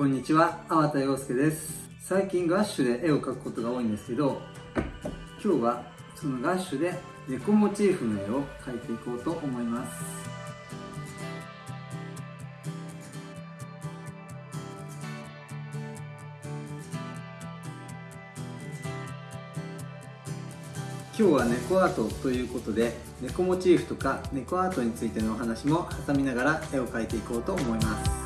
こんにちは、粟田洋介です。最近ガッシュで絵を描くことが多いんですけど今日はそのガッシュで猫モチーフの絵を描いていこうと思います。今日は猫アートということで猫モチーフとか猫アートについてのお話も挟みながら絵を描いていこうと思います。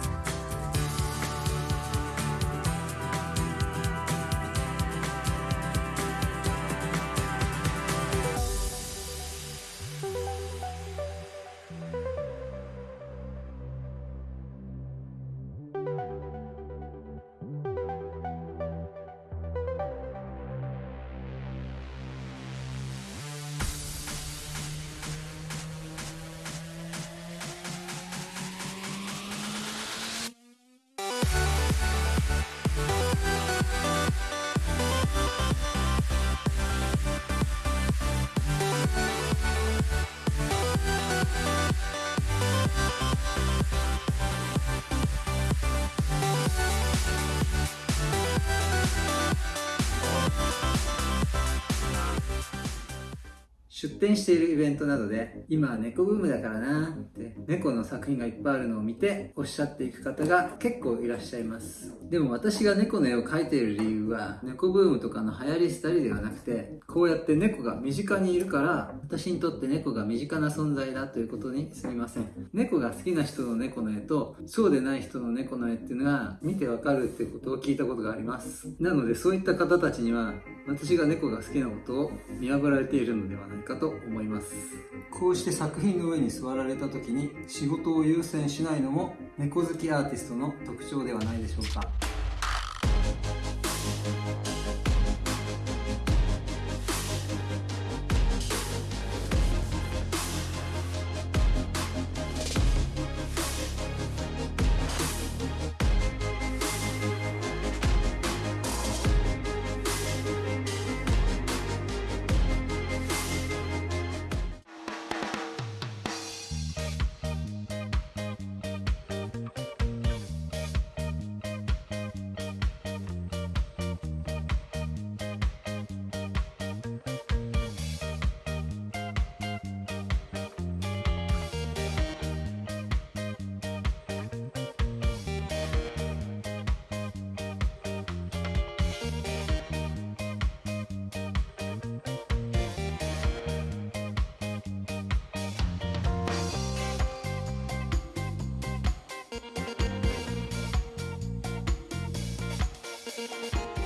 出展しているイベントなどで今猫ブームだからなって猫の作品がいっぱいあるのを見ておっしゃっていく方が結構いらっしゃいます。でも私が猫の絵を描いている理由は猫ブームとかの流行りしたりではなくてこうやって猫が身近にいるから私にとって猫が身近な存在だということにすみません。猫が好きな人の猫の絵とそうでない人の猫の絵っていうのが見てわかるってことを聞いたことがあります。なのでそういった方たちには私が猫が好きなことを見破られているのではないかと思います。こうして作品の上に座られた時に仕事を優先しないのも猫好きアーティストの特徴ではないでしょうか。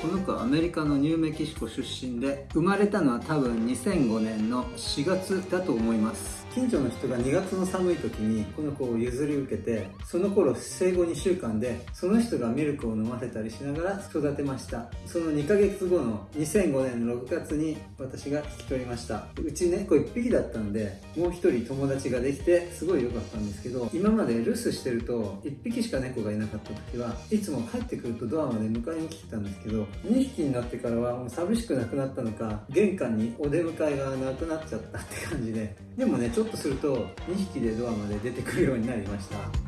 この子はアメリカのニューメキシコ出身で生まれたのは多分2005年の4月だと思います。近所の人が2月の寒い時にこの子を譲り受けてその頃生後2週間でその人がミルクを飲ませたりしながら育てました。その2ヶ月後の2005年の6月に私が引き取りました。うち猫1匹だったんでもう1人友達ができてすごい良かったんですけど今まで留守してると1匹しか猫がいなかった時はいつも帰ってくるとドアまで迎えに来てたんですけど2匹になってからはもう寂しくなくなったのか玄関にお出迎えがなくなっちゃったって感じで。でもねちょっとすると2匹でドアまで出てくるようになりました。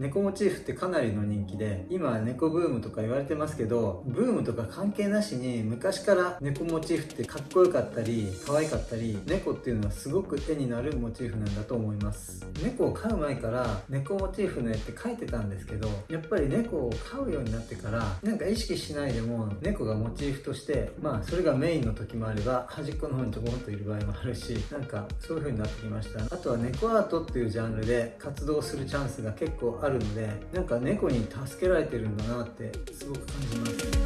猫モチーフってかなりの人気で今は猫ブームとか言われてますけどブームとか関係なしに昔から猫モチーフってかっこよかったり可愛かったり猫っていうのはすごく絵になるモチーフなんだと思います。猫を飼う前から猫モチーフの絵って描いてたんですけどやっぱり猫を飼うようになってからなんか意識しないでも猫がモチーフとしてまあそれがメインの時もあれば端っこの方にちょこんといる場合もあるしなんかそういう風になってきました。あとは猫アートっていうジャンルで活動するチャンスが結構あるるのでなんか猫に助けられてるんだなってすごく感じます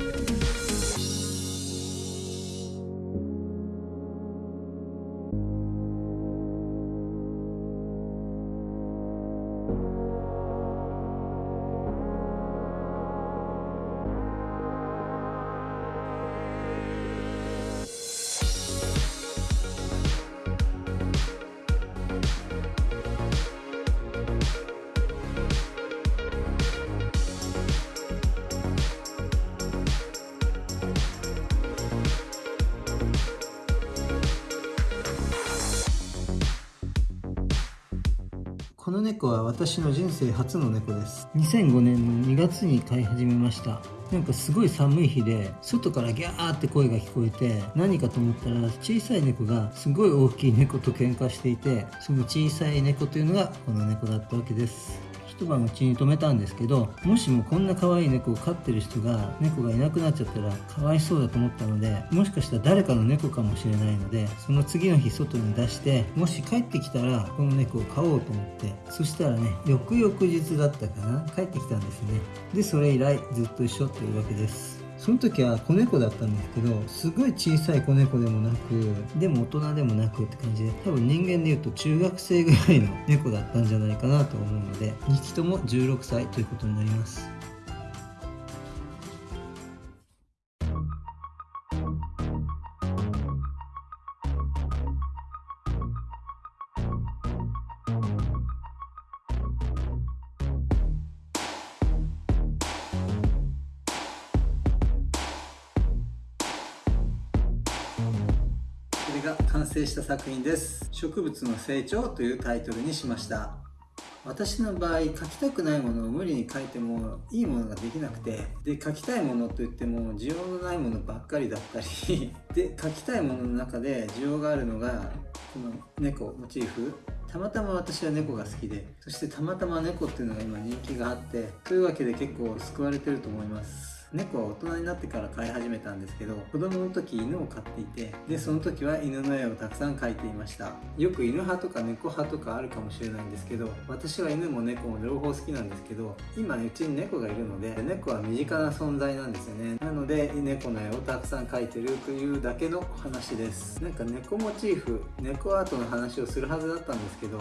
の猫は私の人生初の猫です。2005年の2月に飼い始めました。なんかすごい寒い日で外からギャーって声が聞こえて何かと思ったら小さい猫がすごい大きい猫と喧嘩していてその小さい猫というのがこの猫だったわけです。一晩うちに泊めたんですけどもしもこんな可愛い猫を飼ってる人が猫がいなくなっちゃったらかわいそうだと思ったのでもしかしたら誰かの猫かもしれないのでその次の日外に出してもし帰ってきたらこの猫を飼おうと思ってそしたらね翌々日だったかな帰ってきたんですね。でそれ以来ずっと一緒というわけです。その時は子猫だったんですけどすごい小さい子猫でもなくでも大人でもなくって感じで多分人間でいうと中学生ぐらいの猫だったんじゃないかなと思うので2匹とも16歳ということになります。完成した作品です。植物の成長というタイトルにしました。私の場合描きたくないものを無理に描いてもいいものができなくてで描きたいものといっても需要のないものばっかりだったり で描きたいものの中で需要があるのがこの猫モチーフ。たまたま私は猫が好きでそしてたまたま猫っていうのが今人気があってというわけで結構救われてると思います。猫は大人になってから飼い始めたんですけど子供の時犬を飼っていてでその時は犬の絵をたくさん描いていました。よく犬派とか猫派とかあるかもしれないんですけど私は犬も猫も両方好きなんですけど今うちに猫がいるので猫は身近な存在なんですよね。なので猫の絵をたくさん描いてるというだけの話です。なんか猫モチーフ猫アートの話をするはずだったんですけど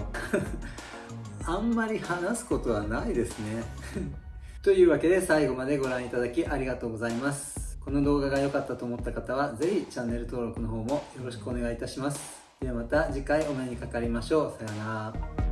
あんまり話すことはないですね。というわけで最後までご覧いただきありがとうございます。この動画が良かったと思った方は是非チャンネル登録の方もよろしくお願いいたします。ではまた次回お目にかかりましょう。さようなら。